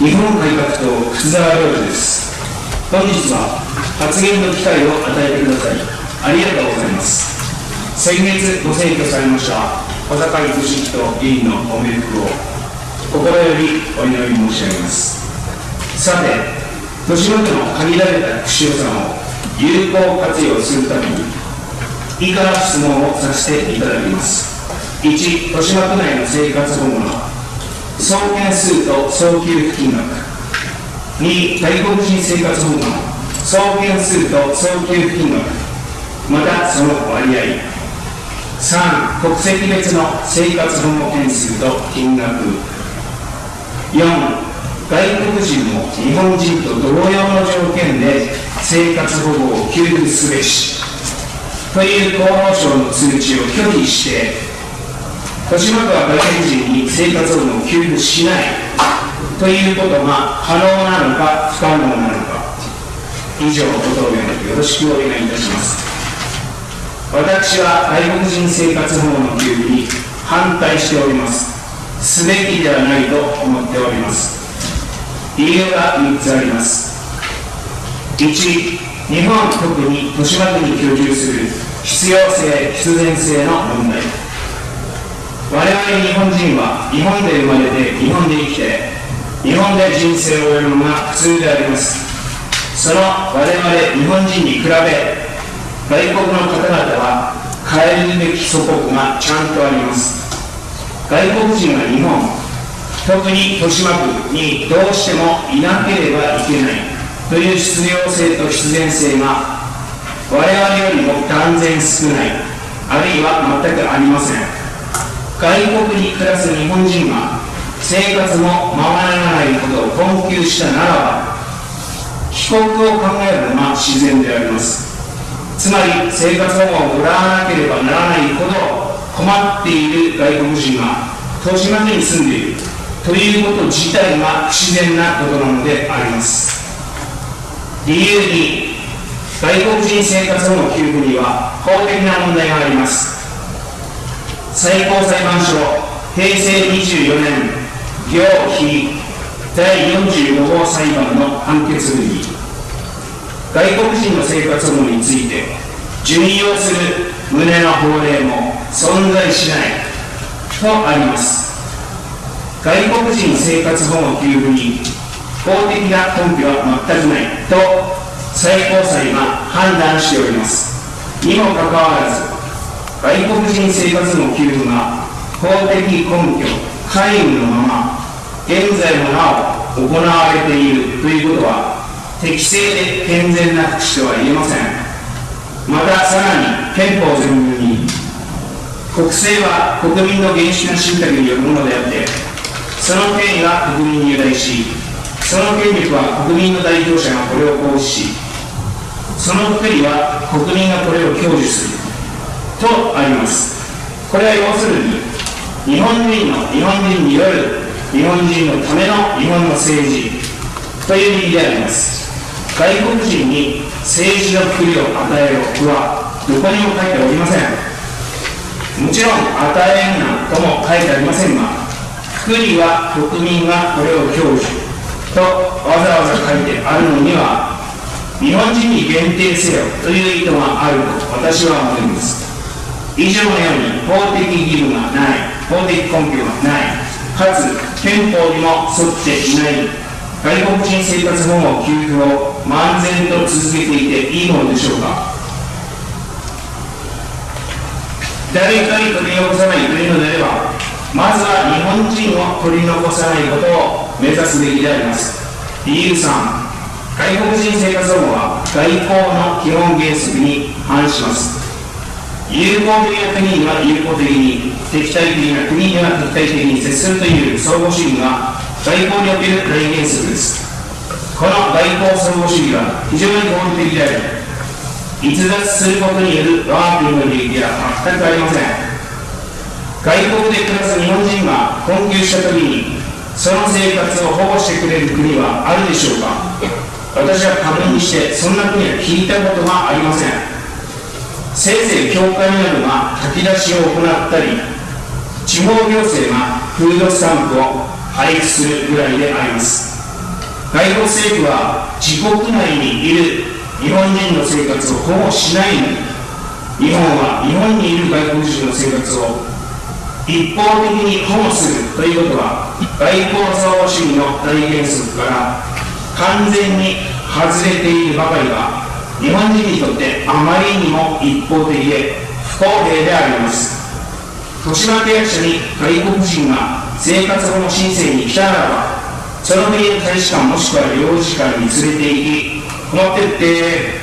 日本改革党福沢亮太です。本日は発言の機会を与えてください。ありがとうございます。先月ご選挙されました小坂井俊人議員のお冥福を心よりお祈り申し上げます。さて豊島区の限られた福祉予算を有効活用するために以下質問をさせていただきます。1豊島区内の生活保護の総件数と総給付金額2外国人生活保護の総件数と総給付金額またその割合。3国籍別の生活保護件数と金額。4外国人も日本人と同様の条件で生活保護を給付すべし。という厚労省の通知を拒否して豊島区は外国人に生活保護を給付しないということが可能なのか不可能なのか。以上ご答弁よろしくお願いいたします。私は外国人生活保護の給付に反対しております。すべきではないと思っております。理由が3つあります。1日本特に豊島区に居住する必要性必然性の問題。我々日本人は日本で生まれて日本で生きて日本で人生を終えるのが普通であります。その我々日本人に比べ外国の方々は変えるべき祖国がちゃんとあります。外国人は日本特に豊島区にどうしてもいなければいけない。という必要性と必然性が我々よりも断然少ない。あるいは全くありません。外国に暮らす日本人が生活もままならないことを困窮したならば帰国を考えるのが自然であります。つまり生活保護をもらわなければならないほど困っている外国人が豊島区に住んでいる。ということ自体が不自然なことなのであります。理由に外国人生活保護給付には法的な問題があります。最高裁判所平成24年行非第45号裁判の判決文に外国人の生活保護について準用する旨の法令も存在しないとあります。外国人生活保護給付に法的な根拠は全くないと最高裁が判断しております。にもかかわらず外国人生活の給付が法的根拠、皆無のまま、現在もなお行われているということは、適正で健全な福祉とは言えません。またさらに憲法全文に、国政は国民の原始な信託によるものであって、その権威は国民に由来し、その権力は国民の代表者がこれを行使し、その福利は国民がこれを享受する。とあります。これは要するに日本人の日本人による日本人のための日本の政治という意味であります。外国人に政治の福利を与えろはどこにも書いておりません。もちろん与えんなとも書いてありませんが福利は国民がこれを享受とわざわざ書いてあるのには日本人に限定せよという意図があると私は思います。以上のように法的義務がない法的根拠がないかつ憲法にも沿っていない外国人生活保護給付を漫然と続けていていいのでしょうか。誰かに取り残さないというのであればまずは日本人を取り残さないことを目指すべきであります。理由3外国人生活保護は外交の基本原則に反します。有効的な国には有効的に、敵対的な国には敵対的に接するという相互主義が外交における大原則です。この外交相互主義は非常に合理的であり、逸脱することによる我が国の利益は全くありません。外国で暮らす日本人が困窮したときに、その生活を保護してくれる国はあるでしょうか私は確認して、そんな国は聞いたことがありません。せいぜい教会などが炊き出しを行ったり地方行政がフードスタンプを配布するぐらいであります。外国政府は自国内にいる日本人の生活を保護しないのに日本は日本にいる外国人の生活を一方的に保護するということは外交相互主義の大原則から完全に外れているばかりか日本人にとってあまりにも一方的で不公平であります。豊島契約者に外国人が生活保護申請に来たならばその国の大使館もしくは領事館に連れて行き持ってって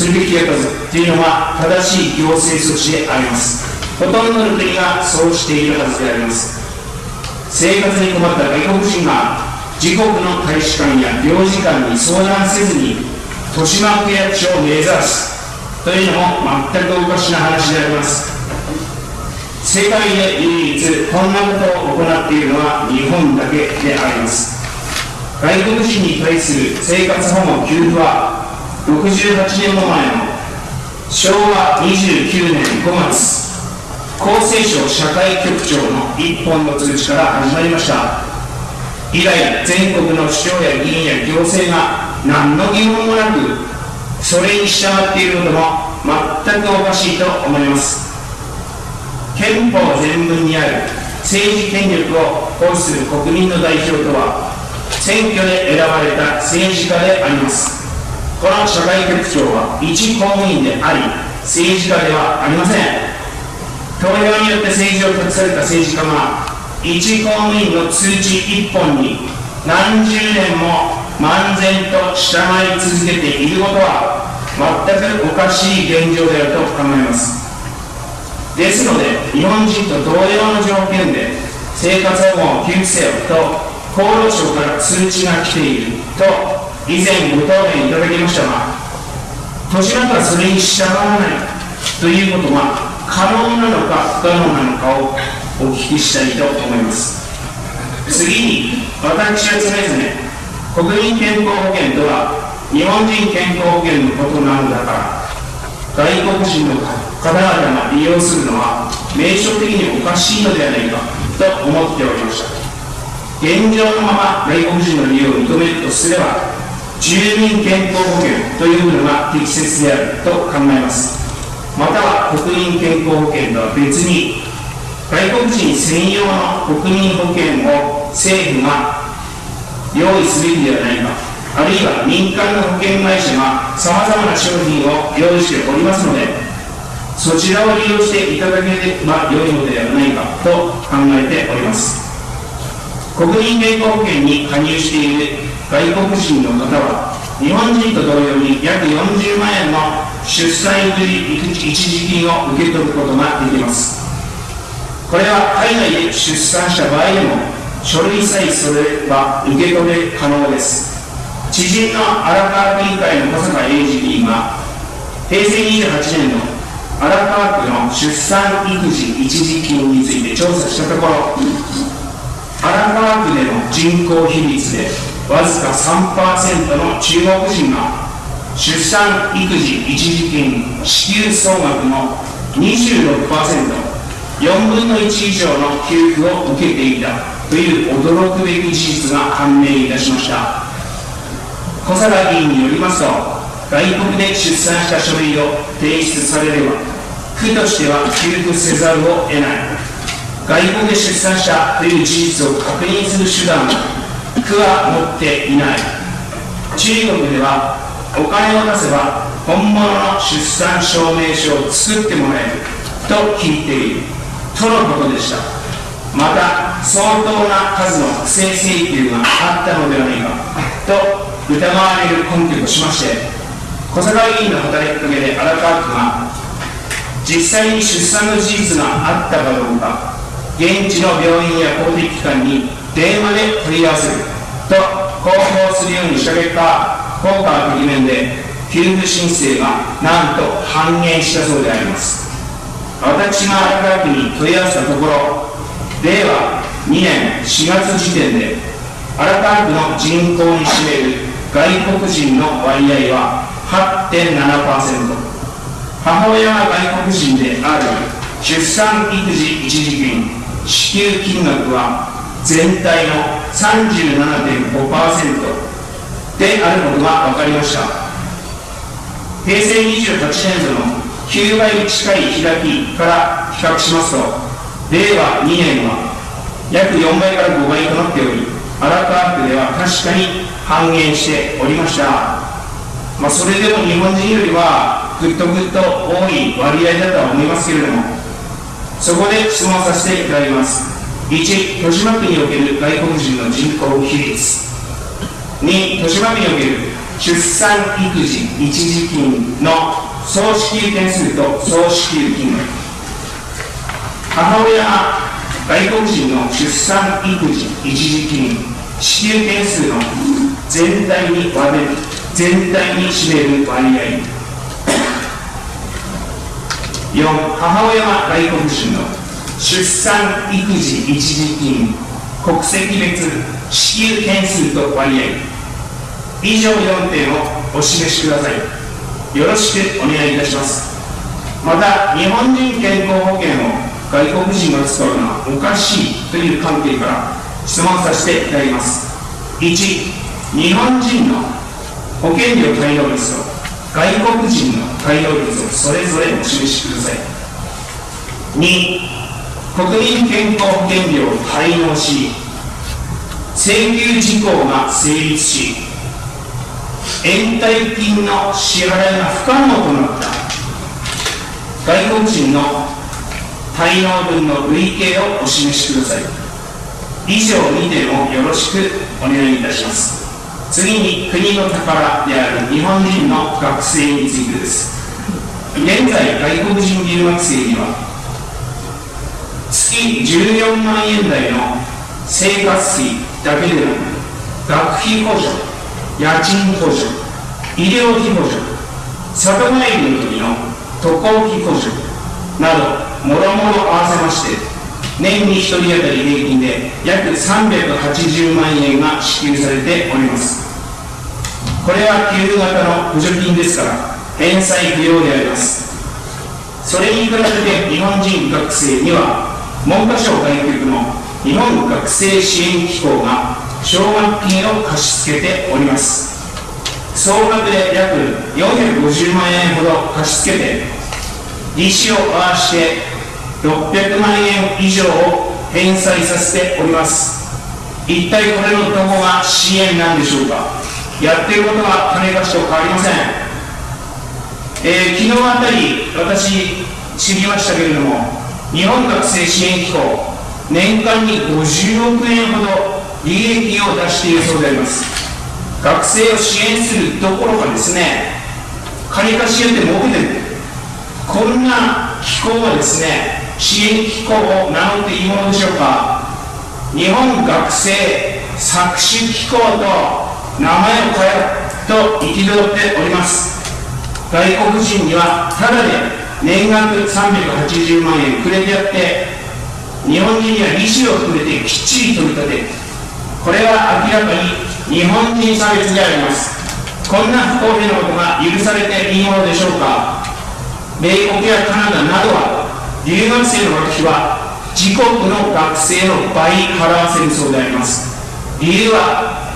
連れてきてやったぞというのが正しい行政措置であります。ほとんどの国がそうしているはずであります。生活に困った外国人が自国の大使館や領事館に相談せずに豊島区役所を目指す。というのも全くおかしな話であります。世界で唯一こんなことを行っているのは日本だけであります。外国人に対する生活保護給付は68年も前の昭和29年5月厚生省社会局長の一本の通知から始まりました。以来全国の市長や議員や行政が何の疑問もなくそれに従っていることも全くおかしいと思います。憲法全文にある政治権力を行使する国民の代表とは選挙で選ばれた政治家であります。この社会局長は一公務員であり政治家ではありません。投票によって政治を託された政治家が一公務員の通知一本に何十年も漫然と従い続けていることは全くおかしい現状であると考えます。ですので日本人と同様の条件で生活保護を給付せよと厚労省から通知が来ていると以前ご答弁いただきましたが豊島区はそれに従わないということが可能なのか不可能なのかをお聞きしたいと思います。次に私は常々国民健康保険とは日本人健康保険のことなのだから外国人の方々が利用するのは名称的におかしいのではないかと思っておりました。現状のまま外国人の利用を認めるとすれば住民健康保険というのが適切であると考えます。または国民健康保険とは別に外国人専用の国民保険を政府が用意すべきではないか。あるいは民間の保険会社がさまざまな商品を用意しておりますのでそちらを利用していただければ良いのではないかと考えております。国民健康保険に加入している外国人の方は日本人と同様に約40万円の出産育児一時金を受け取ることができます。これは海外で出産した場合でも書類さえそれば受け取れ可能です。知人の荒川区議会の小坂英二議員が平成28年の荒川区の出産育児一時金について調査したところ荒川区での人口比率でわずか3%の中国人が出産育児一時金支給総額の 26%4 分の1以上の給付を受けていた。という驚くべき事実が判明いたしました。小坂議員によりますと外国で出産した書類を提出されれば区としては給付せざるを得ない。外国で出産したという事実を確認する手段を区は持っていない。中国ではお金を出せば本物の出産証明書を作ってもらえると聞いている。とのことでした。また相当な数の不正請求があったのではないかと疑われる根拠としまして小坂議員の働きかけで荒川区が実際に出産の事実があったかどうか現地の病院や公的機関に電話で問い合わせると広報するようにした結果効果はてき面で給付申請がなんと半減したそうであります。私が荒川区に問い合わせたところ令和2年4月時点で荒川区の人口に占める外国人の割合は8.7%母親が外国人である出産育児一時金支給金額は全体の37.5%であることが分かりました。平成28年度の9倍近い開きから比較しますと令和2年は約4倍から5倍となっており荒川区では確かに半減しておりました、まあ、それでも日本人よりはぐっとぐっと多い割合だとは思いますけれどもそこで質問させていただきます。1豊島区における外国人の人口比率。2豊島区における出産育児一時金の総支給件数と総支給金額。母親が外国人の出産育児一時金支給件数の全体に割れる全体に占める割合。4母親が外国人の出産育児一時金国籍別支給件数と割合。以上4点をお示しください。よろしくお願いいたします。また日本人健康保険を外国人が使うのはおかしいという観点から質問させていただきます。1日本人の保険料滞納率と外国人の滞納率をそれぞれお示しください。2国民健康保険料を滞納し請求事項が成立し延滞金の支払いが不可能となった外国人の滞納分の累計をお示しください。以上2点をよろしくお願いいたします。次に国の宝である日本人の学生についてです。現在外国人留学生には月14万円台の生活費だけでなく学費補助家賃補助、医療費補助、里帰りの時の渡航費補助など、もろもろ合わせまして、年に1人当たり平均で約380万円が支給されております。これは給付型の補助金ですから、返済不要であります。それに比べて日本人学生には、文科省外局の日本学生支援機構が奨学金を貸し付けております総額で約450万円ほど貸し付けて利子を合わせて600万円以上を返済させております。一体これのどこが支援なんでしょうか？やってることは金貸しと変わりません、えー、昨日あたり私知りましたけれども日本学生支援機構年間に50億円ほど利益を出しているそうであります。学生を支援するどころかですね金貸しやって儲けてる。こんな機構はですね支援機構を名乗っていいものでしょうか。日本学生搾取機構と名前を変えろと憤っております。外国人にはただで年額380万円くれてやって日本人には利子を含めてきっちり取り立てこれは明らかに日本人差別であります。こんな不公平なことが許されていいものでしょうか。米国やカナダなどは留学生の学費は自国の学生の倍払わせるそうであります。理由は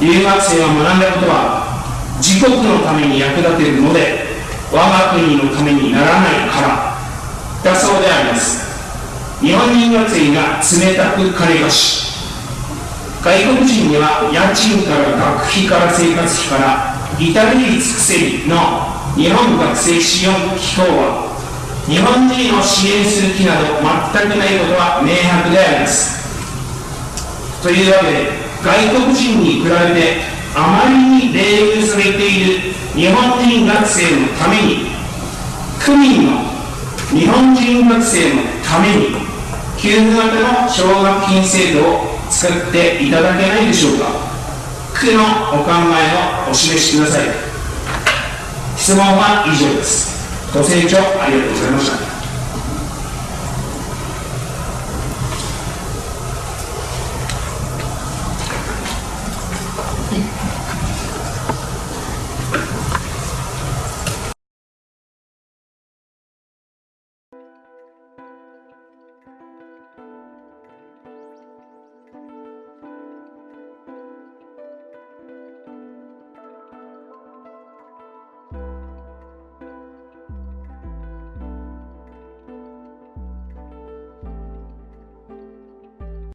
留学生が学んだことは自国のために役立てるので我が国のためにならないからだそうであります。日本人学生が冷たく金貸し。外国人には家賃から学費から生活費から至れり尽くせりの日本学生支援機構は日本人を支援する気など全くないことは明白でありますというわけで外国人に比べてあまりに冷遇されている日本人学生のために区民の日本人学生のために給付型の奨学金制度を使っていただけないでしょうか区のお考えをお示しください質問は以上です。ご清聴ありがとうございました。